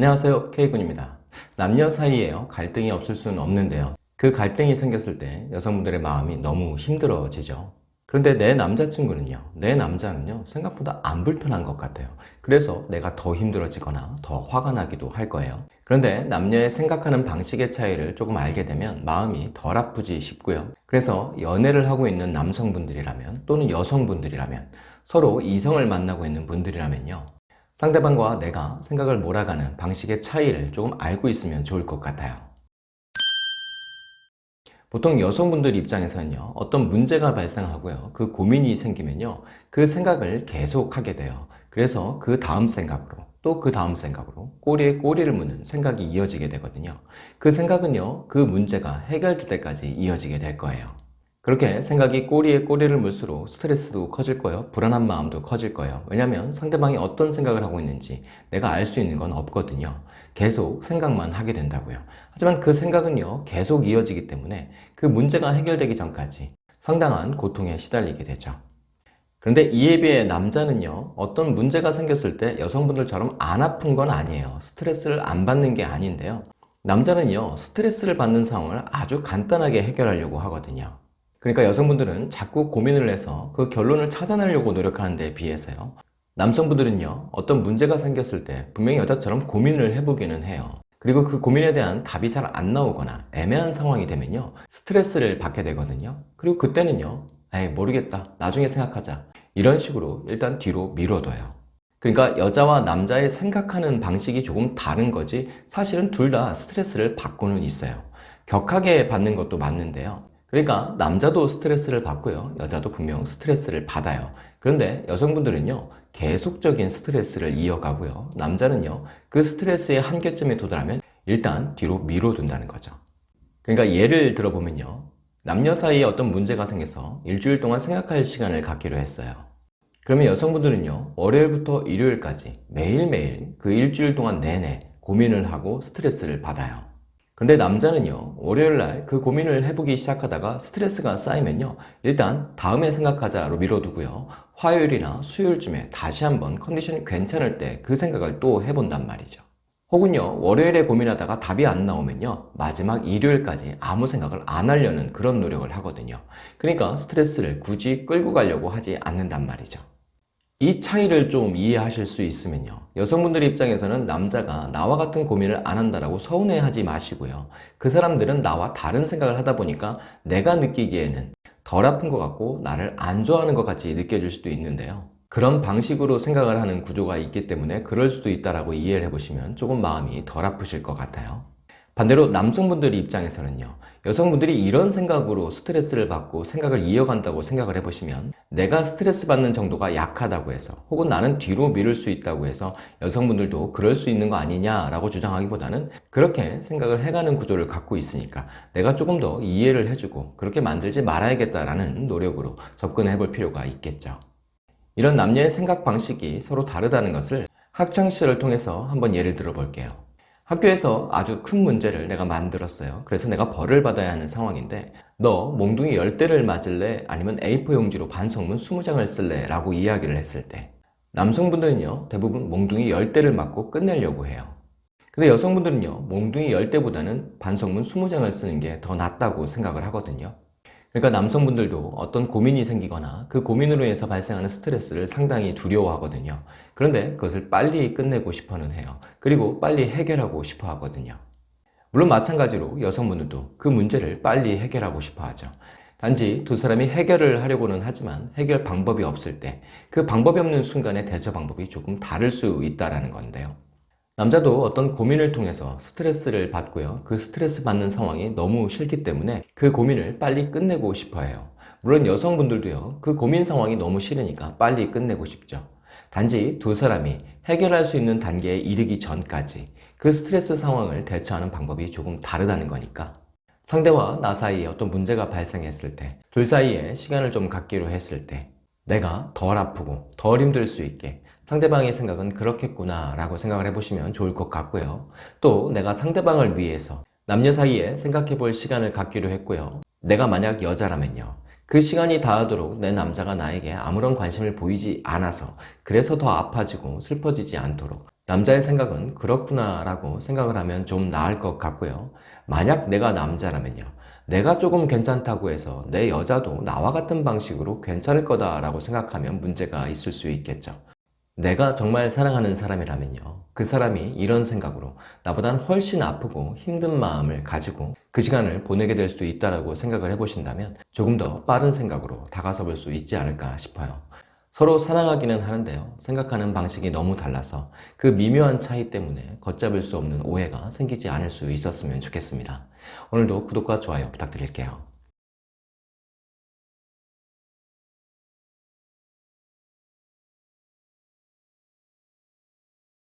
안녕하세요 K군입니다. 남녀 사이에요. 갈등이 없을 수는 없는데요. 그 갈등이 생겼을 때 여성분들의 마음이 너무 힘들어지죠. 그런데 내 남자친구는요 내 남자는요 생각보다 안 불편한 것 같아요. 그래서 내가 더 힘들어지거나 더 화가 나기도 할 거예요. 그런데 남녀의 생각하는 방식의 차이를 조금 알게 되면 마음이 덜 아프지 싶고요. 그래서 연애를 하고 있는 남성분들이라면 또는 여성분들이라면 서로 이성을 만나고 있는 분들이라면요 상대방과 내가 생각을 몰아가는 방식의 차이를 조금 알고 있으면 좋을 것 같아요. 보통 여성분들 입장에서는요 어떤 문제가 발생하고요 그 고민이 생기면요 그 생각을 계속 하게 돼요. 그래서 그 다음 생각으로 또 그 다음 생각으로 꼬리에 꼬리를 무는 생각이 이어지게 되거든요. 그 생각은요 그 문제가 해결될 때까지 이어지게 될 거예요 그렇게 생각이 꼬리에 꼬리를 물수록 스트레스도 커질 거예요. 불안한 마음도 커질 거예요. 왜냐하면 상대방이 어떤 생각을 하고 있는지 내가 알 수 있는 건 없거든요. 계속 생각만 하게 된다고요. 하지만 그 생각은요 계속 이어지기 때문에 그 문제가 해결되기 전까지 상당한 고통에 시달리게 되죠. 그런데 이에 비해 남자는요 어떤 문제가 생겼을 때 여성분들처럼 안 아픈 건 아니에요. 스트레스를 안 받는 게 아닌데요. 남자는요 스트레스를 받는 상황을 아주 간단하게 해결하려고 하거든요 그러니까 여성분들은 자꾸 고민을 해서 그 결론을 찾아내려고 노력하는 데 비해서요. 남성분들은요 어떤 문제가 생겼을 때 분명히 여자처럼 고민을 해보기는 해요. 그리고 그 고민에 대한 답이 잘 안 나오거나 애매한 상황이 되면요 스트레스를 받게 되거든요. 그리고 그때는요 에이 모르겠다. 나중에 생각하자. 이런 식으로 일단 뒤로 미뤄둬요. 그러니까 여자와 남자의 생각하는 방식이 조금 다른 거지 사실은 둘 다 스트레스를 받고는 있어요. 격하게 받는 것도 맞는데요 그러니까 남자도 스트레스를 받고요. 여자도 분명 스트레스를 받아요. 그런데 여성분들은요 계속적인 스트레스를 이어가고요. 남자는요 그 스트레스의 한계점에 도달하면 일단 뒤로 미뤄둔다는 거죠. 그러니까 예를 들어보면요 남녀 사이에 어떤 문제가 생겨서 일주일 동안 생각할 시간을 갖기로 했어요. 그러면 여성분들은요 월요일부터 일요일까지 매일매일 그 일주일 동안 내내 고민을 하고 스트레스를 받아요 근데 남자는요 월요일날 그 고민을 해보기 시작하다가 스트레스가 쌓이면요 일단 다음에 생각하자로 미뤄두고요. 화요일이나 수요일쯤에 다시 한번 컨디션이 괜찮을 때 그 생각을 또 해본단 말이죠. 혹은요 월요일에 고민하다가 답이 안 나오면요 마지막 일요일까지 아무 생각을 안 하려는 그런 노력을 하거든요. 그러니까 스트레스를 굳이 끌고 가려고 하지 않는단 말이죠 이 차이를 좀 이해하실 수 있으면요. 여성분들 입장에서는 남자가 나와 같은 고민을 안 한다고 서운해하지 마시고요. 그 사람들은 나와 다른 생각을 하다 보니까 내가 느끼기에는 덜 아픈 것 같고 나를 안 좋아하는 것 같이 느껴질 수도 있는데요. 그런 방식으로 생각을 하는 구조가 있기 때문에 그럴 수도 있다고 이해를 해보시면 조금 마음이 덜 아프실 것 같아요 반대로 남성분들 입장에서는요 여성분들이 이런 생각으로 스트레스를 받고 생각을 이어간다고 생각을 해보시면 내가 스트레스 받는 정도가 약하다고 해서 혹은 나는 뒤로 미룰 수 있다고 해서 여성분들도 그럴 수 있는 거 아니냐라고 주장하기보다는 그렇게 생각을 해가는 구조를 갖고 있으니까 내가 조금 더 이해를 해주고 그렇게 만들지 말아야겠다라는 노력으로 접근해 볼 필요가 있겠죠. 이런 남녀의 생각 방식이 서로 다르다는 것을 학창시절을 통해서 한번 예를 들어 볼게요. 학교에서 아주 큰 문제를 내가 만들었어요 그래서 내가 벌을 받아야 하는 상황인데 너 몽둥이 10대를 맞을래? 아니면 A4 용지로 반성문 20장을 쓸래? 라고 이야기를 했을 때 남성분들은요 대부분 몽둥이 10대를 맞고 끝내려고 해요 근데 여성분들은요 몽둥이 10대보다는 반성문 20장을 쓰는 게 더 낫다고 생각을 하거든요 그러니까 남성분들도 어떤 고민이 생기거나 그 고민으로 인해서 발생하는 스트레스를 상당히 두려워하거든요. 그런데 그것을 빨리 끝내고 싶어는 해요. 그리고 빨리 해결하고 싶어 하거든요. 물론 마찬가지로 여성분들도 그 문제를 빨리 해결하고 싶어 하죠. 단지 두 사람이 해결을 하려고는 하지만 해결 방법이 없을 때 그 방법이 없는 순간의 대처 방법이 조금 다를 수 있다는 건데요 남자도 어떤 고민을 통해서 스트레스를 받고요. 그 스트레스 받는 상황이 너무 싫기 때문에 그 고민을 빨리 끝내고 싶어 해요. 물론 여성분들도요 그 고민 상황이 너무 싫으니까 빨리 끝내고 싶죠. 단지 두 사람이 해결할 수 있는 단계에 이르기 전까지 그 스트레스 상황을 대처하는 방법이 조금 다르다는 거니까. 상대와 나 사이에 어떤 문제가 발생했을 때 둘 사이에 시간을 좀 갖기로 했을 때 내가 덜 아프고 덜 힘들 수 있게 상대방의 생각은 그렇겠구나 라고 생각을 해보시면 좋을 것 같고요 또 내가 상대방을 위해서 남녀 사이에 생각해 볼 시간을 갖기로 했고요 내가 만약 여자라면요 그 시간이 닿도록 내 남자가 나에게 아무런 관심을 보이지 않아서 그래서 더 아파지고 슬퍼지지 않도록 남자의 생각은 그렇구나 라고 생각을 하면 좀 나을 것 같고요. 만약 내가 남자라면요. 내가 조금 괜찮다고 해서 내 여자도 나와 같은 방식으로 괜찮을 거다 라고 생각하면 문제가 있을 수 있겠죠. 내가 정말 사랑하는 사람이라면요. 그 사람이 이런 생각으로 나보단 훨씬 아프고 힘든 마음을 가지고 그 시간을 보내게 될 수도 있다고 생각을 해보신다면 조금 더 빠른 생각으로 다가서 볼 수 있지 않을까 싶어요. 서로 사랑하기는 하는데요. 생각하는 방식이 너무 달라서 그 미묘한 차이 때문에 걷잡을 수 없는 오해가 생기지 않을 수 있었으면 좋겠습니다. 오늘도 구독과 좋아요 부탁드릴게요.